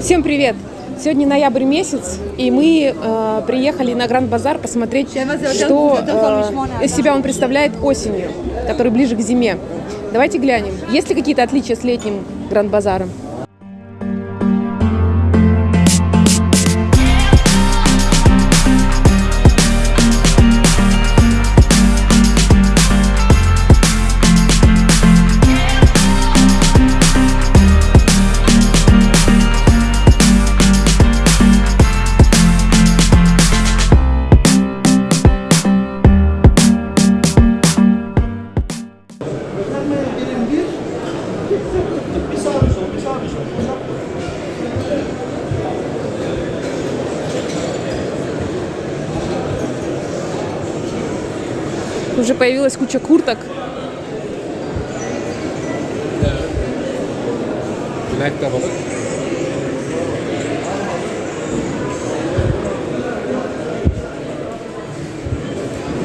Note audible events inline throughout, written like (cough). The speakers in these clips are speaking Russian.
Всем привет! Сегодня ноябрь месяц, и мы э, приехали на Гранд-базар посмотреть, что э, из себя он представляет осенью, который ближе к зиме. Давайте глянем, есть ли какие-то отличия с летним Гранд-базаром. Уже появилась куча курток.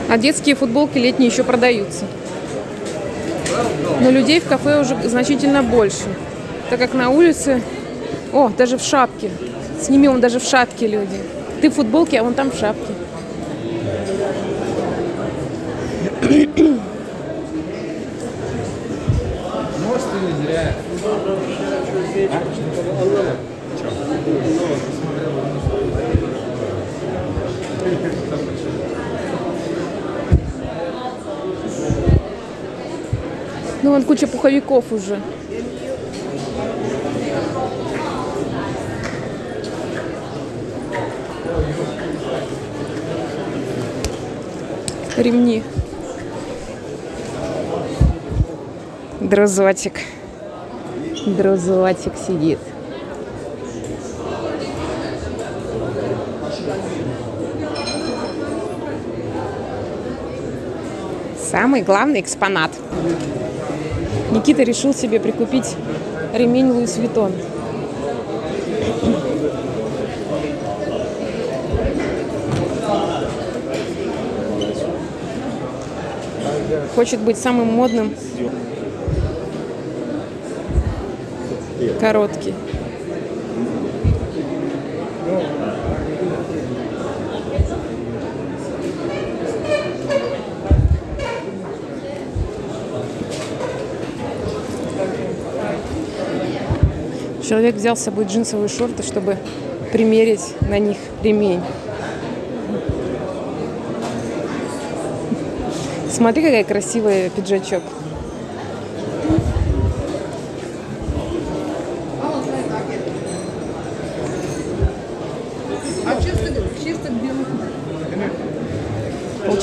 А детские футболки летние еще продаются. Но людей в кафе уже значительно больше, так как на улице... О, даже в шапке. Сними он даже в шапке люди. Ты в футболке, а он там в шапке. Может или зря? Ну, вон куча пуховиков уже. Ремни. Друзочек. Друзочек сидит. Самый главный экспонат. Никита решил себе прикупить ремень Луис Виттон. Хочет быть самым модным. Короткий. Человек взял с собой джинсовые шорты, чтобы примерить на них ремень. Смотри, какая красивая пиджачок.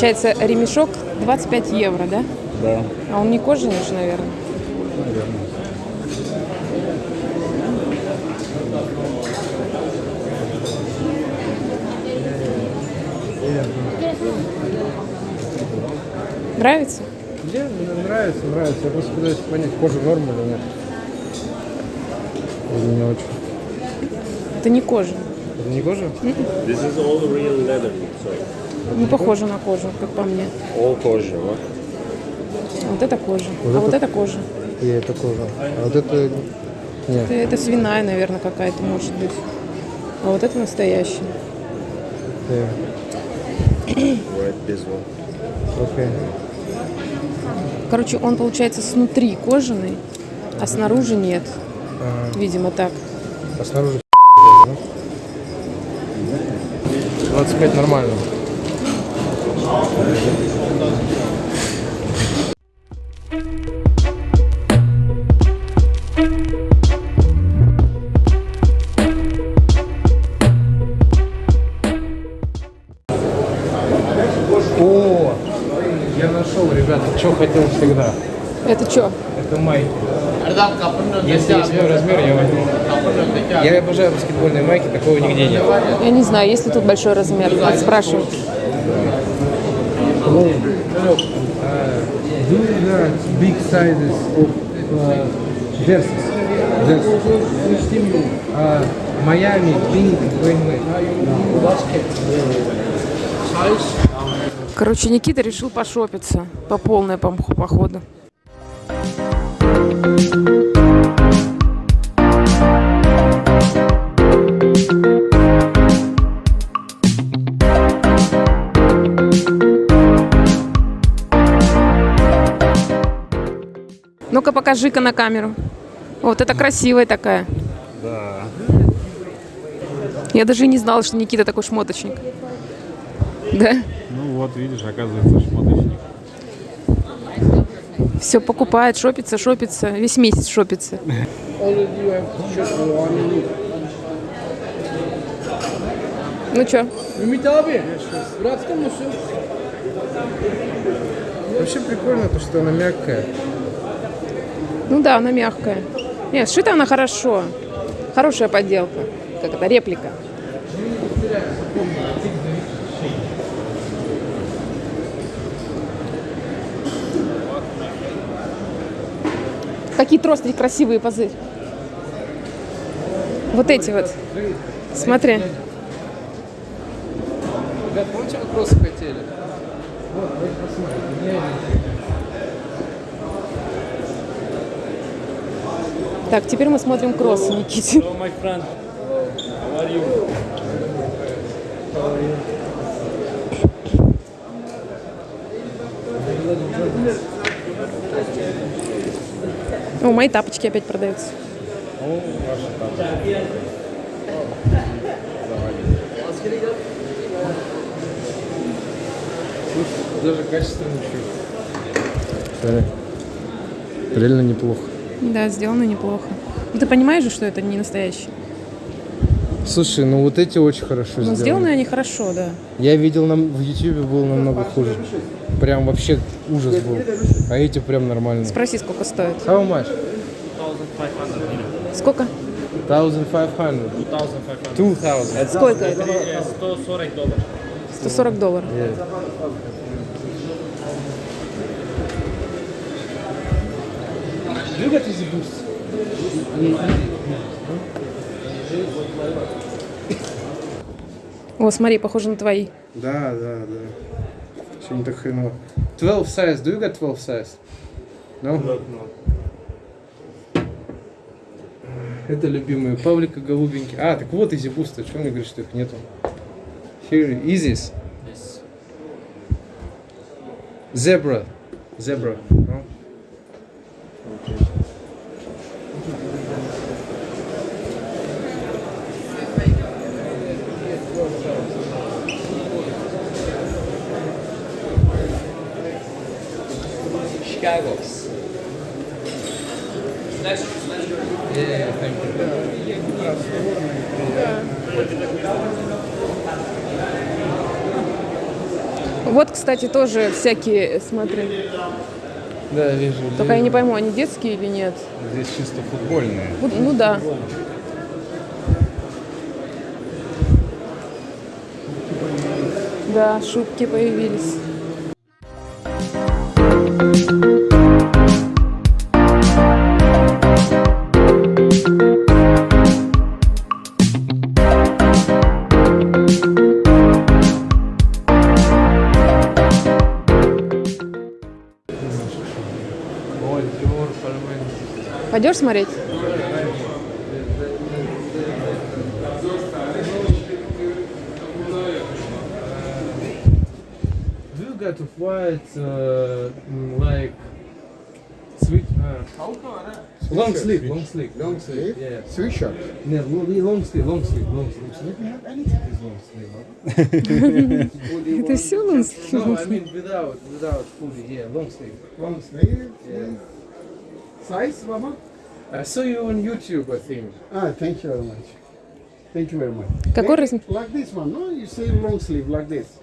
Получается, ремешок 25 евро, да? Да. А он не кожаный же, наверное. Наверное. Нравится? Мне нравится, нравится. Я просто пытаюсь понять, кожа норм или нет. Или не очень. Это не кожа. Это не кожа? This is all real leather, so Не похоже на кожу, как по мне. all kosher, what? Вот это кожа. Вот а это- вот это кожа. И это кожа. А вот это... Нет. Это, это свиная, наверное, какая-то может быть. А вот это настоящая. Э, this one. Окей. Короче, он получается снутри кожаный, а снаружи нет. Ага. Видимо, так. А снаружи да? 25 нормально. О, я нашел, ребята, что хотел всегда. Это что? Это майки. Если есть мой размер, я возьму. Я обожаю баскетбольные майки, такого нигде нет. Я не знаю, есть ли тут большой размер. Надо спрашивать. Do you got big sizes of uh, jerseys? Jerseys. Uh, Miami, pink, Wayne Короче, Никита решил пошопиться по полной по походу. Ну-ка, покажи-ка на камеру. Вот это красивая такая. Да. Я даже и не знала, что Никита такой шмоточник. Да? Ну вот, видишь, оказывается, шмоточник. Все покупает, шопится, шопится. Весь месяц шопится. Ну чё? Ümit abi, bıraktın mı? Вообще прикольно то, что она мягкая. Ну да, она мягкая. Нет, сшита она хорошо. Хорошая подделка. Как это, реплика. Какие трости красивые пазы. Вот эти вот. Смотри. Ребят, помните, вы хотели? Так, теперь мы смотрим кроссы, Никите. О, мои тапочки опять продаются. Даже качественно. Смотри. Реально неплохо. Да, сделано неплохо. Ну, ты понимаешь же, что это не настоящий? Слушай, ну вот эти очень хорошо Но сделаны. сделаны они хорошо, да. Я видел нам в Ютубе было намного хуже. Прям вообще ужас был. А эти прям нормально. Спроси, сколько стоит. How much? Сколько? 1500. 2000. Сколько это? 140 долларов. Look at this boost. О, смотри, похоже на твои. Да, да, да. Что не так хреново. 12 size. Do you got 12 size? No? Это любимые Павлика голубенький. А, так вот изи бусты. Что мне говорит, что их нету? Here, Изис. Zebra. Zebra. No? Chicago. Yeah, thank you. Вот, кстати, тоже всякие, смотри. Да, вижу. Только я не пойму, они детские или нет. Здесь чисто футбольные. Ну, ну да. Да, шубки появились. Пойдешь смотреть? Do you got white, uh, mm, like sweet? Uh, long sleeve, long sleeve, long sleeve. Yeah. Sweatshirt. No, long, long sleeve, long sleeve, long anything is long sleeve. Это все у нас? No, I mean without, without hoodie. Yeah, long sleeve. Long sleeve. Yeah. Size, Mama? I saw you on YouTube, I think. Ah, thank you very much. Thank you very much. Какой Like- размер? Like this one, no? You say long sleeve like this.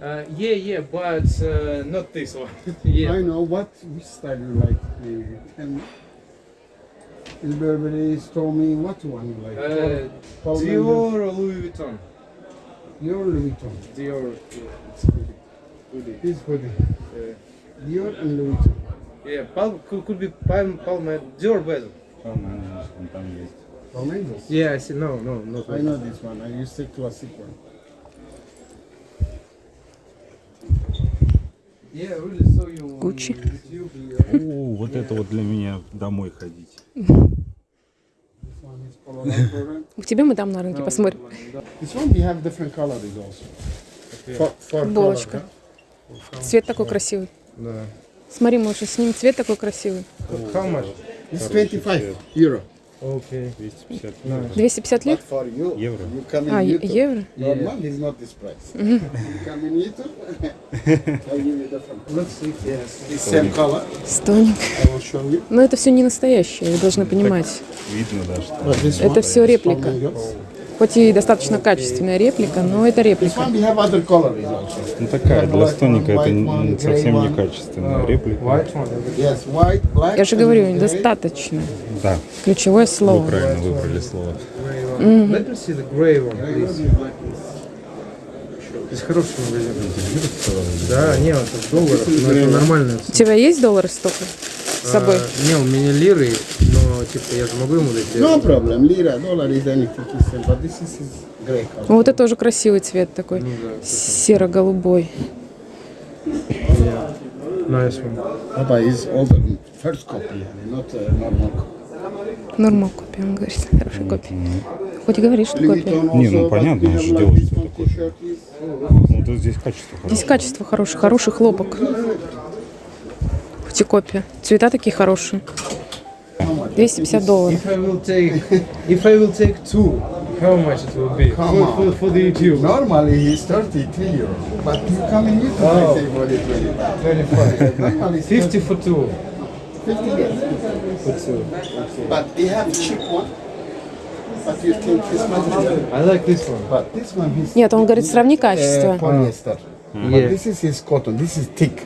Uh, yeah, yeah, but uh, not this one. (laughs) yeah. I know what which style you like. Maybe. And Burberry told me what one you like. Uh, Paul Dior or Louis Vuitton? Dior Louis Vuitton. Dior. It's hoodie. Hoodie. This hoodie. Yeah. Dior and Louis Vuitton. Yeah, Palm could, be Palm, Palm, Dior bezel. Там, там есть. Palmeiras. Yeah, I see. No, no, not I know this one. I use the classic one. Yeah. О, вот это вот для меня домой ходить. This one is Polo Ralph К тебе мы там на рынке посмотрим. Color, Цвет такой красивый. Да. Смотри, Маша, с ним цвет такой красивый. How much? It's 25 euro. Okay. 250 250 лет? For you, Евро. you come in А, евро? Normal is not this price. you come in YouTube, I give you different. Let's see. Yes, it's same color. Стоник. Но это все не настоящее, вы должны понимать. Видно, да, что Это все реплика. Хоть и достаточно качественная реплика, но это реплика. ну, такая, для стоника это совсем не качественная реплика. White, black. Я же говорю, grey. достаточно. Да, Ключевое вы слово. правильно выбрали слово. Grey one. Let me see the grey one, please. Здесь хороший магазин. Да, не, это в долларах, но это нормально. У тебя есть доллары столько с собой? А, не, у меня лиры, но типа я же могу ему дать. No problem. Lira, dollar is anything but this is color. Вот это тоже красивый цвет такой. Серо-голубой. Nice one. Papa is older, first copy, not uh, normal copy. Нормал копия, он говорит. Хорошая копия. Хоть и говоришь, что копия. Не, ну понятно, он же делает this что one такое. Ну, здесь качество Здесь хорошее. качество хорошее, хороший хлопок. Хоть и копия. Цвета такие хорошие. 250 долларов. How much it will be Come for, for, for the YouTube? Normally he's 33 euro, but you come in YouTube Oh. I say for it 25. 25. Normally it's 50 for two. 50 yes. For two. But they have cheap one. I like this one. But this one is Нет, он говорит, сравни uh, качество. polyester. But Yeah. this is his cotton. This is thick.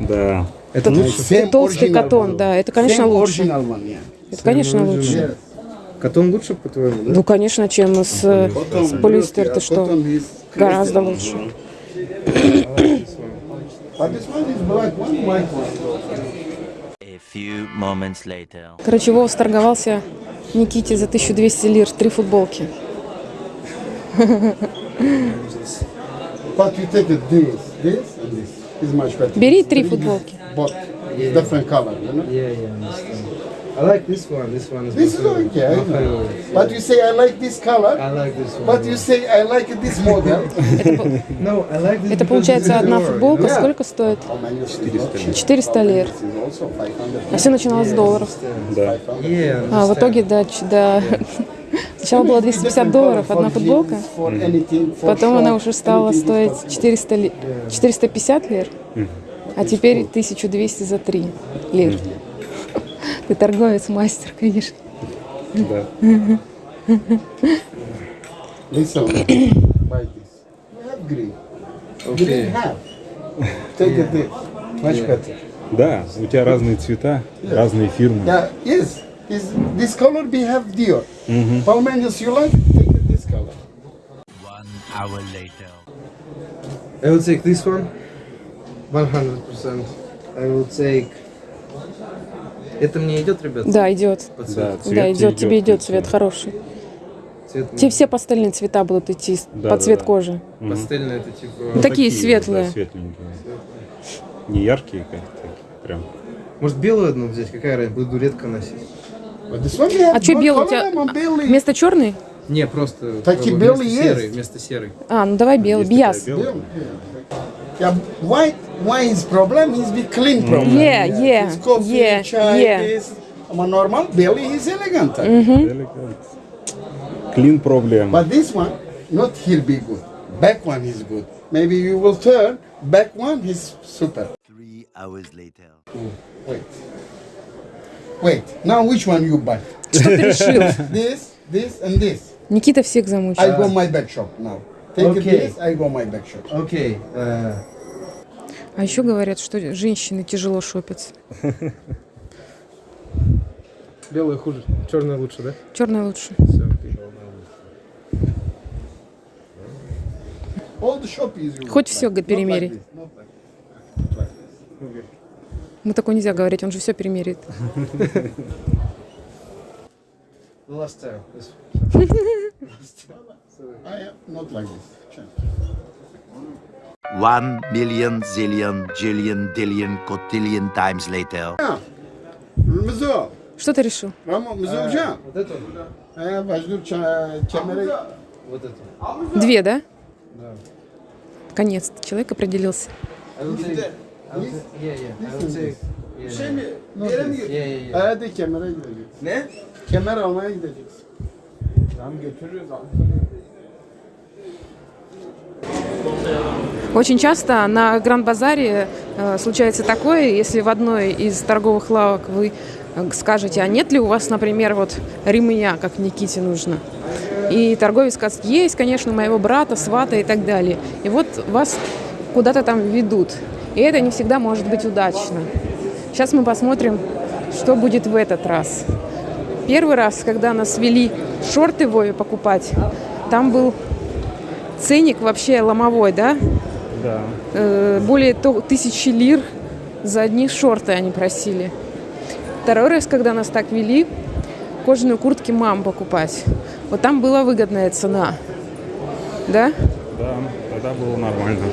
Да. Это лучше. Толстый катон, да, это, конечно, Same лучше. original one, yeah. Это, конечно, лучше. Катон лучше, по-твоему, да? Ну, конечно, чем с, э, с полиэстер, ты что? cotton is Гораздо лучше. But this one is black one, white one. A few moments later. Короче, Вова сторговался Никите за 1200 лир, три футболки. But you take this, this, and this. Is much better. Бери It's три футболки. But different color, you know. Yeah, yeah, I understand. I like this one. This one is This is favorite. okay, I know. But you say I like this color, I like this one. but you say I like this model. No, I like this Это получается одна футболка. Сколько стоит? How many is it? 400 лир. This is also 500. А все начиналось с долларов. Да. Yeah, А в итоге до, ч- до... Сначала было 250 долларов одна футболка, потом она уже стала стоить is possible. 400 ли- 450 лир, а теперь 1200 за 3 лир. Ты торговец, мастер, конечно. Да. Listen, buy this. We have green. You Okay. didn't have. Take it this. Much better. Да, у тебя разные цвета, разные фирмы. Yeah, yes. This, this color we have Dior. Palmenius you like? Take it this color. One hour later. I will take this one. 100%. I will take... Это мне идет, ребят? Да, идет. По Да, цвет Да, идет, тебе идет цвет хороший. Цвет Тебе все пастельные цвета будут идти Да, под да, цвет да. кожи. Пастельный это типа... Ну, такие вот, светлые. Да, светленькие. Не яркие как-то, прям. Может белую одну взять? Какая разница? Буду редко носить. А что белый у тебя? Belly. Вместо черной? Не, просто... Такие белые есть. Вместо серой. А, ну давай белый, бияс. белая. Yeah, white, why is problem is be clean problem. Yeah, yeah, It's coffee, yeah, chai, yeah. this. A normal belly is elegant. Элегант. Клин проблем. But this one, not here be good. Back one is good. Maybe you will turn. Back one is super. Three hours later. Wait. Wait. Now which one you buy? Что (laughs) ты решил? This, this, and this. Никита всех I замучил. go my back shop now. Take Okay. this. I go my back shop. Окей. э, А еще говорят, что женщины тяжело шопятся. (laughs) белая хуже. Черная лучше, да? Черная лучше. Все. Хоть like this. Ну такое нельзя говорить, он же все перемерит. (laughs) The last time. (laughs) This- I am not like this. Check. One million, zillion, jillion, dillion, cotillion times later. Что ты решил? Eh. Две, да? Наконец-то человек определился. Hadi kemere gideceksin. Ne? Kemer almaya gideceksin. Tamam götürürüz abi. Очень часто на Гранд-базаре э, случается такое, если в одной из торговых лавок вы э, скажете, а нет ли у вас, например, вот ремня, как Никите нужно? И торговец скажет, есть, конечно, моего брата, свата и так далее. И вот вас куда-то там ведут. И это не всегда может быть удачно. Сейчас мы посмотрим, что будет в этот раз. Первый раз, когда нас вели шорты Вове покупать, там был ценник вообще ломовой, да? Да. Э, более то- тысячи лир за одни шорты они просили. Второй раз, когда нас так вели, кожаные куртки мам покупать. Вот там была выгодная цена. Да? Да, тогда было нормально.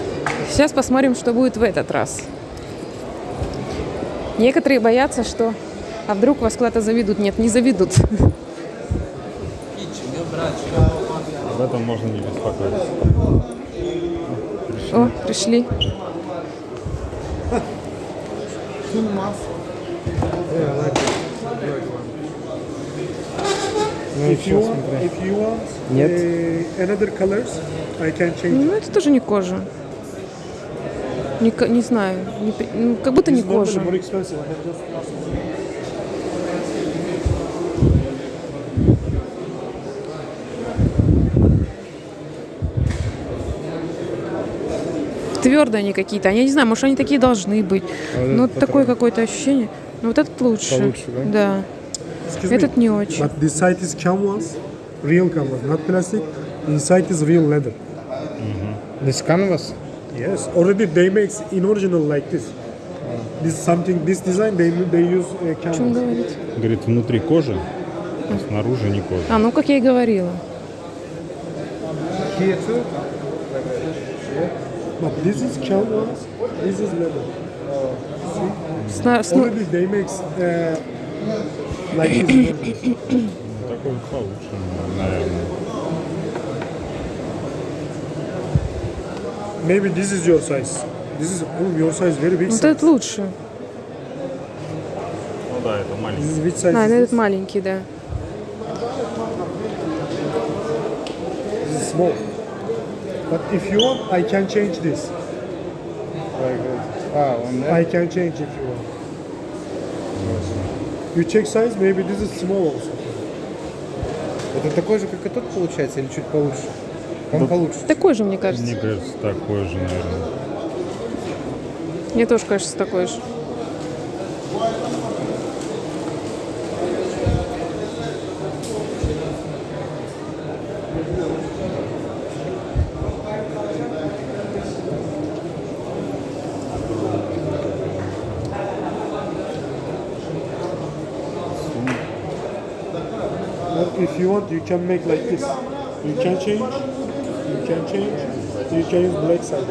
Сейчас посмотрим, что будет в этот раз. Некоторые боятся, что а вдруг вас куда-то заведут. Нет, не заведут. (laughs) Об этом можно не беспокоиться. О, пришли. If you want, if you want uh, another colors, I can change. Ну, это тоже не кожа. Не, не знаю. не ну, как будто не It's кожа. more expensive. I have just asked. Твердые они какие-то. Я не знаю, может, они такие должны быть. Ну, такое какое-то ощущение. Ну, вот этот лучше. Получше, да? Me. Этот не очень. But this side is canvas, real canvas, not plastic. Inside is real leather. This canvas? Yes, already they make in original like this. This something, this design they they use uh, О чем canvas. говорит? Говорит, внутри кожа, а снаружи не кожа. А, ну, как я и говорила. Here too? But this is canvas, this is leather. Сну- Already they make uh, like this. Ну, Такой получше, наверное. Maybe this is your size. This is oh, your size very big. Вот этот лучше. Ну да, это This маленький. is which size? А, ну, this? этот маленький, да. This is small. But if you want, I can change this. Like this. Ah, on there. I can change if you want. You check size, maybe this is small also. Это такой же, как и тот получается, или чуть получше? Он получше. Такой же, мне кажется. Мне кажется, такой же, наверное. Мне тоже кажется, такой же. But if you want, you can make like this. You can change. You can change. You can use black side.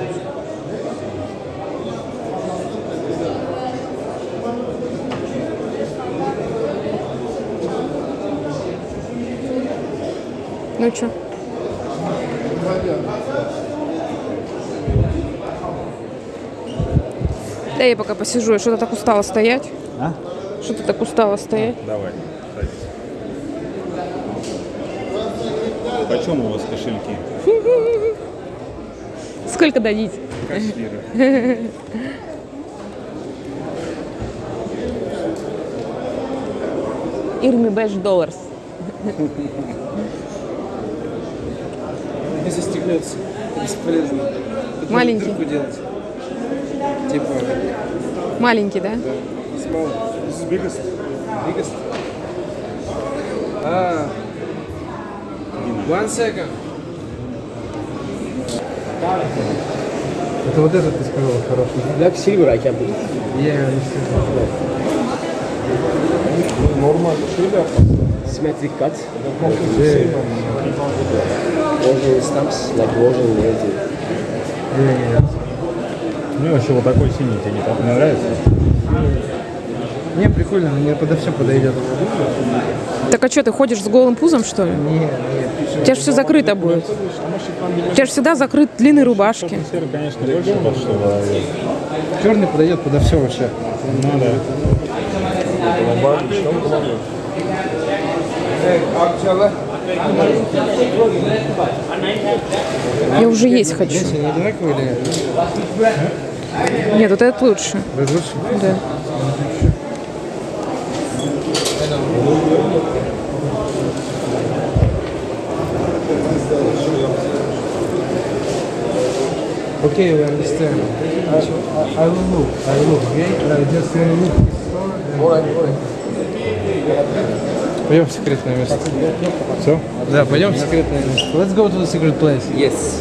Ну что? Да я пока посижу, я что-то так устала стоять. А? Что-то так устала стоять. Давай, Почем у вас кошельки? Сколько дадите? Кассиры. Ирми Бэш Долларс. Не застегнется. Бесполезно. Тут Маленький. делать. Типа, Маленький, да? small, This is biggest. biggest. Ah. One second. Это вот этот ты сказал хороший. Black silver I can put. Я Normal şöyle Symmetric cut. Original stamps, like original native. Мне вообще вот такой синий тебе не так не нравится. Не, прикольно, мне подо все подойдет. Так а что, ты ходишь с голым пузом, что ли? Не, не. У тебя же все закрыто будет. У тебя же всегда закрыт длинные рубашки. Серый, конечно, больше. Черный подойдет подо все вообще. Ну да. Я уже есть хочу. Нет? Вот этот лучше. Лучше? Да. Okay, we understand. I, I, I will look. I will look. Okay. I just want to look his store. and- Пойдем в секретное место. Все? Да, пойдем в секретное место. Let's go to the secret place. Yes.